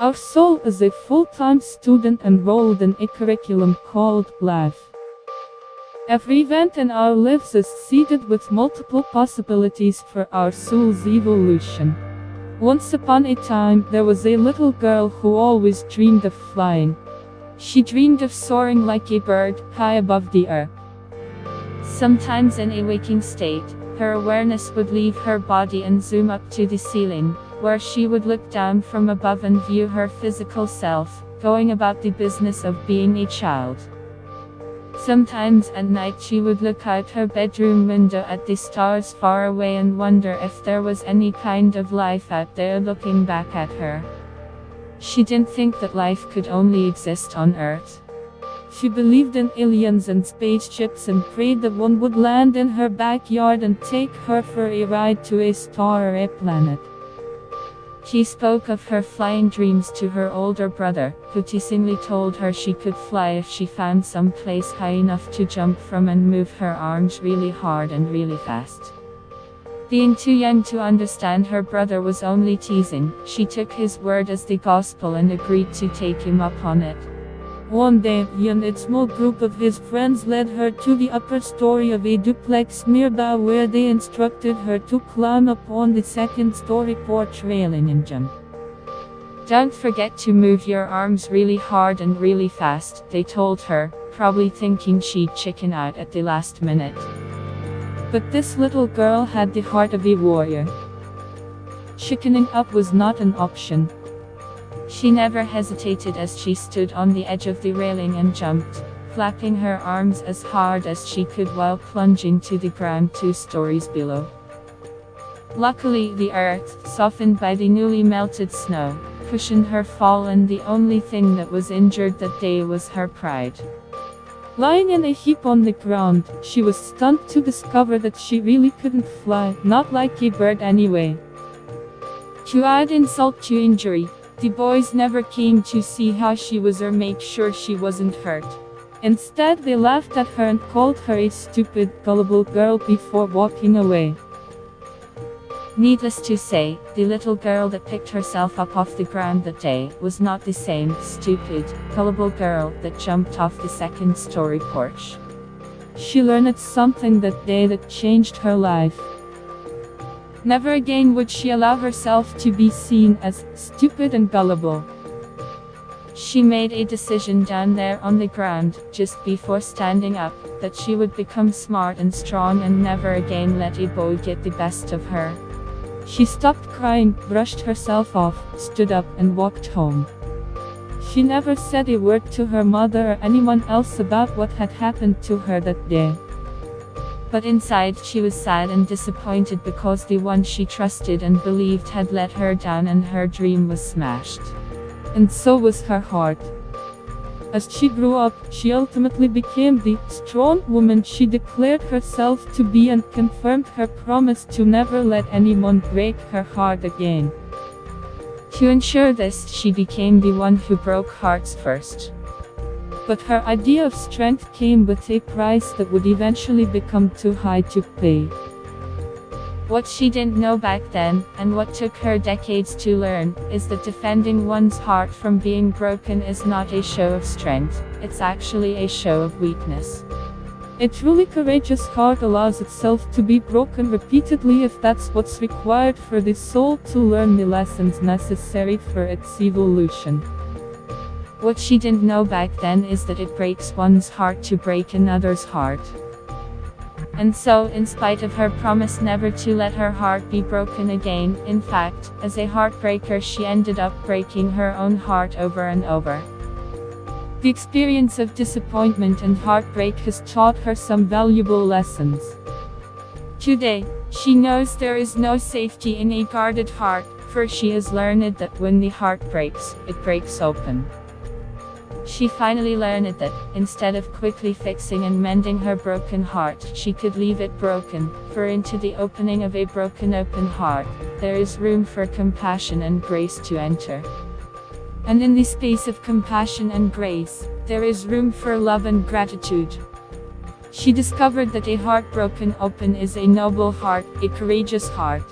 Our soul is a full-time student enrolled in a curriculum called life. Every event in our lives is seeded with multiple possibilities for our soul's evolution. Once upon a time, there was a little girl who always dreamed of flying. She dreamed of soaring like a bird, high above the earth. Sometimes in a waking state, her awareness would leave her body and zoom up to the ceiling, where she would look down from above and view her physical self, going about the business of being a child. Sometimes at night she would look out her bedroom window at the stars far away and wonder if there was any kind of life out there looking back at her. She didn't think that life could only exist on Earth. She believed in aliens and spaceships and prayed that one would land in her backyard and take her for a ride to a star or a planet. She spoke of her flying dreams to her older brother, who teasingly told her she could fly if she found some place high enough to jump from and move her arms really hard and really fast. Being too young to understand her brother was only teasing, she took his word as the gospel and agreed to take him up on it. One day, he and a small group of his friends led her to the upper story of a duplex nearby where they instructed her to climb up on the second story porch railing and jump. Don't forget to move your arms really hard and really fast, they told her, probably thinking she'd chicken out at the last minute. But this little girl had the heart of a warrior. Chickening up was not an option, she never hesitated as she stood on the edge of the railing and jumped, flapping her arms as hard as she could while plunging to the ground two stories below. Luckily the earth, softened by the newly melted snow, cushioned her fall and the only thing that was injured that day was her pride. Lying in a heap on the ground, she was stunned to discover that she really couldn't fly, not like a bird anyway. To add insult to injury, the boys never came to see how she was or make sure she wasn't hurt. Instead they laughed at her and called her a stupid, gullible girl before walking away. Needless to say, the little girl that picked herself up off the ground that day was not the same stupid, gullible girl that jumped off the second story porch. She learned something that day that changed her life. Never again would she allow herself to be seen as stupid and gullible. She made a decision down there on the ground, just before standing up, that she would become smart and strong and never again let a boy get the best of her. She stopped crying, brushed herself off, stood up and walked home. She never said a word to her mother or anyone else about what had happened to her that day. But inside she was sad and disappointed because the one she trusted and believed had let her down and her dream was smashed. And so was her heart. As she grew up, she ultimately became the strong woman she declared herself to be and confirmed her promise to never let anyone break her heart again. To ensure this, she became the one who broke hearts first. But her idea of strength came with a price that would eventually become too high to pay. What she didn't know back then, and what took her decades to learn, is that defending one's heart from being broken is not a show of strength, it's actually a show of weakness. A truly courageous heart allows itself to be broken repeatedly if that's what's required for the soul to learn the lessons necessary for its evolution. What she didn't know back then is that it breaks one's heart to break another's heart. And so, in spite of her promise never to let her heart be broken again, in fact, as a heartbreaker she ended up breaking her own heart over and over. The experience of disappointment and heartbreak has taught her some valuable lessons. Today, she knows there is no safety in a guarded heart, for she has learned that when the heart breaks, it breaks open. She finally learned that, instead of quickly fixing and mending her broken heart, she could leave it broken, for into the opening of a broken open heart, there is room for compassion and grace to enter. And in the space of compassion and grace, there is room for love and gratitude. She discovered that a heart broken open is a noble heart, a courageous heart.